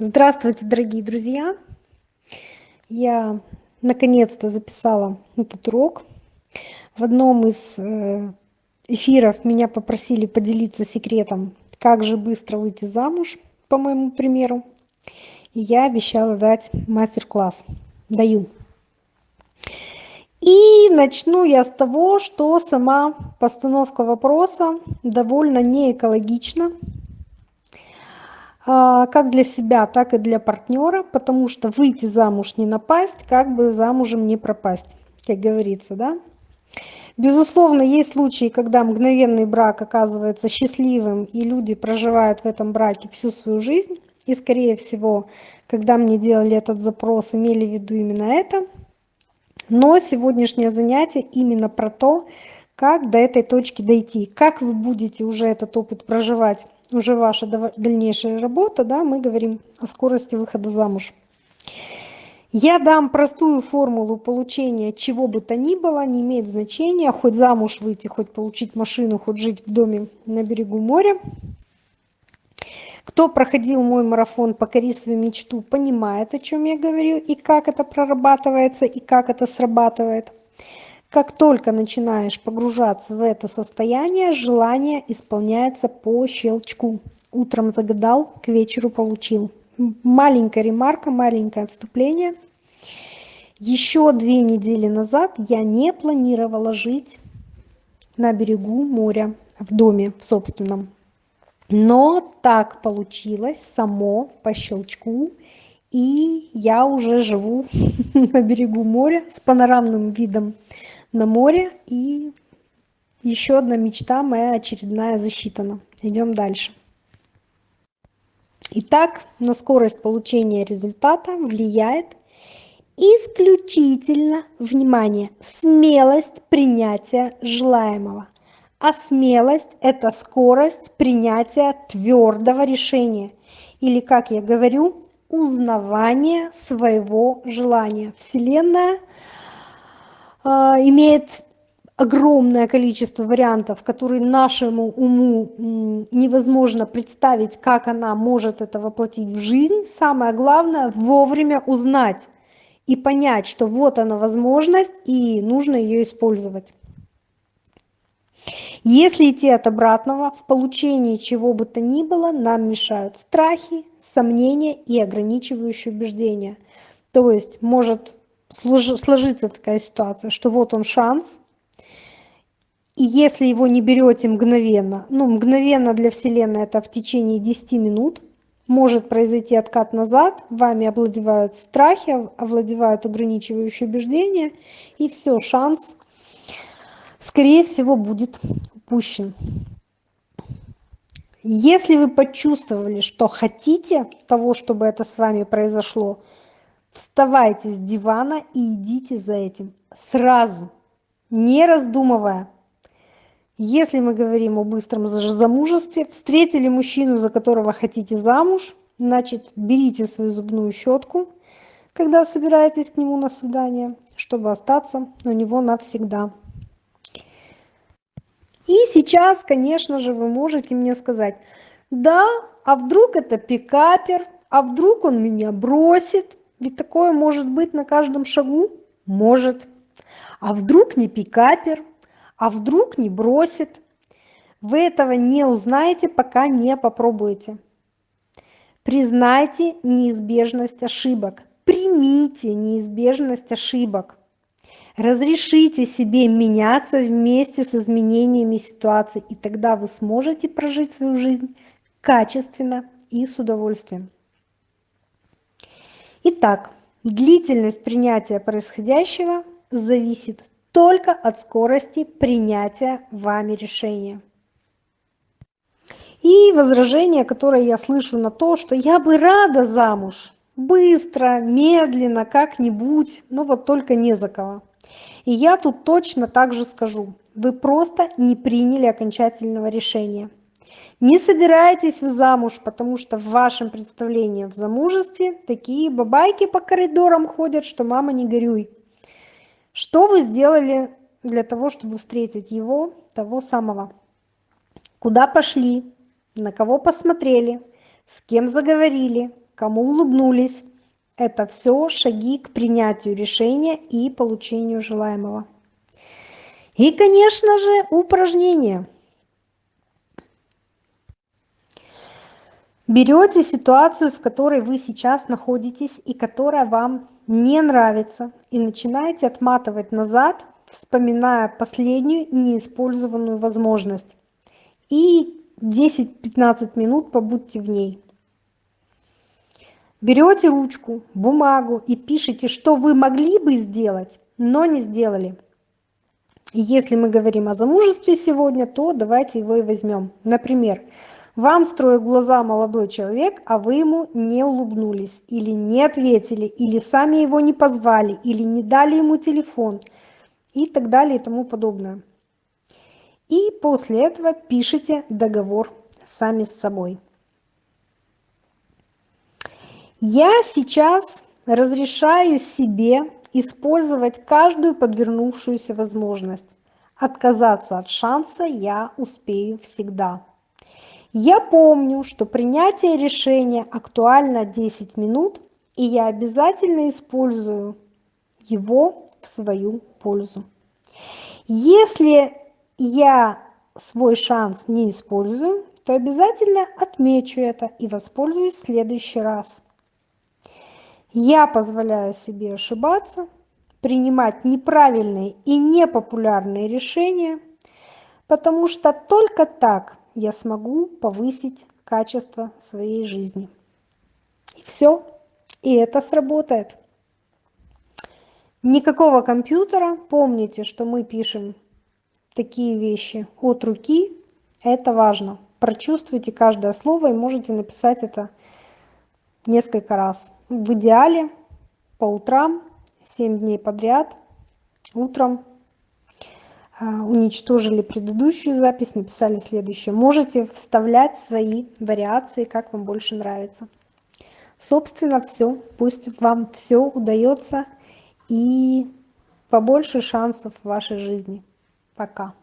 Здравствуйте, дорогие друзья! Я наконец-то записала этот урок. В одном из э, эфиров меня попросили поделиться секретом, как же быстро выйти замуж, по моему примеру. И я обещала дать мастер-класс. Даю. И начну я с того, что сама постановка вопроса довольно не экологична а, как для себя, так и для партнера, потому что выйти замуж не напасть, как бы замужем не пропасть, как говорится, да. Безусловно, есть случаи, когда мгновенный брак оказывается счастливым, и люди проживают в этом браке всю свою жизнь. И, скорее всего, когда мне делали этот запрос, имели в виду именно это. Но сегодняшнее занятие именно про то, как до этой точки дойти, как вы будете уже этот опыт проживать уже ваша дальнейшая работа, да, мы говорим о скорости выхода замуж. Я дам простую формулу получения чего бы то ни было, не имеет значения, хоть замуж выйти, хоть получить машину, хоть жить в доме на берегу моря. Кто проходил мой марафон «Покори свою мечту», понимает, о чем я говорю, и как это прорабатывается, и как это срабатывает. Как только начинаешь погружаться в это состояние, желание исполняется по щелчку. Утром загадал, к вечеру получил. Маленькая ремарка, маленькое отступление. Еще две недели назад я не планировала жить на берегу моря, в доме в собственном. Но так получилось само по щелчку, и я уже живу на берегу моря с панорамным видом на море. И еще одна мечта моя очередная засчитана. Идем дальше. Итак, на скорость получения результата влияет исключительно, внимание, смелость принятия желаемого. А смелость – это скорость принятия твердого решения. Или, как я говорю, узнавание своего желания. Вселенная имеет огромное количество вариантов, которые нашему уму невозможно представить, как она может это воплотить в жизнь. Самое главное – вовремя узнать и понять, что вот она возможность, и нужно ее использовать. Если идти от обратного, в получении чего бы то ни было нам мешают страхи, сомнения и ограничивающие убеждения. То есть может сложится такая ситуация, что вот он шанс, и если его не берете мгновенно, ну мгновенно для Вселенной это в течение 10 минут, может произойти откат назад, вами овладевают страхи, овладевают ограничивающие убеждения, и все, шанс, скорее всего, будет упущен. Если вы почувствовали, что хотите того, чтобы это с вами произошло, Вставайте с дивана и идите за этим сразу, не раздумывая. Если мы говорим о быстром замужестве, встретили мужчину, за которого хотите замуж, значит, берите свою зубную щетку, когда собираетесь к нему на свидание, чтобы остаться у него навсегда. И сейчас, конечно же, вы можете мне сказать, да, а вдруг это пикапер, а вдруг он меня бросит, ведь такое может быть на каждом шагу? Может. А вдруг не пикапер? А вдруг не бросит? Вы этого не узнаете, пока не попробуете. Признайте неизбежность ошибок. Примите неизбежность ошибок. Разрешите себе меняться вместе с изменениями ситуации, и тогда вы сможете прожить свою жизнь качественно и с удовольствием. Итак, длительность принятия происходящего зависит только от скорости принятия вами решения. И возражение, которое я слышу на то, что я бы рада замуж, быстро, медленно, как-нибудь, но вот только не за кого. И я тут точно так же скажу, вы просто не приняли окончательного решения. Не собираетесь вы замуж, потому что в вашем представлении в замужестве такие бабайки по коридорам ходят, что мама не горюй. Что вы сделали для того, чтобы встретить его, того самого? Куда пошли? На кого посмотрели? С кем заговорили? кому улыбнулись. Это все шаги к принятию решения и получению желаемого. И, конечно же, упражнение. Берете ситуацию, в которой вы сейчас находитесь и которая вам не нравится, и начинаете отматывать назад, вспоминая последнюю неиспользованную возможность. И 10-15 минут побудьте в ней. Берете ручку, бумагу и пишите, что вы могли бы сделать, но не сделали. Если мы говорим о замужестве сегодня, то давайте его и возьмем. Например, вам строит глаза молодой человек, а вы ему не улыбнулись, или не ответили, или сами его не позвали, или не дали ему телефон, и так далее и тому подобное. И после этого пишите договор сами с собой. Я сейчас разрешаю себе использовать каждую подвернувшуюся возможность. Отказаться от шанса я успею всегда. Я помню, что принятие решения актуально 10 минут, и я обязательно использую его в свою пользу. Если я свой шанс не использую, то обязательно отмечу это и воспользуюсь в следующий раз. Я позволяю себе ошибаться, принимать неправильные и непопулярные решения, потому что только так я смогу повысить качество своей жизни. И все. И это сработает. Никакого компьютера. Помните, что мы пишем такие вещи от руки. Это важно. Прочувствуйте каждое слово и можете написать это несколько раз. В идеале по утрам, 7 дней подряд, утром уничтожили предыдущую запись, написали следующее. Можете вставлять свои вариации, как вам больше нравится. Собственно, все. Пусть вам все удается и побольше шансов в вашей жизни. Пока.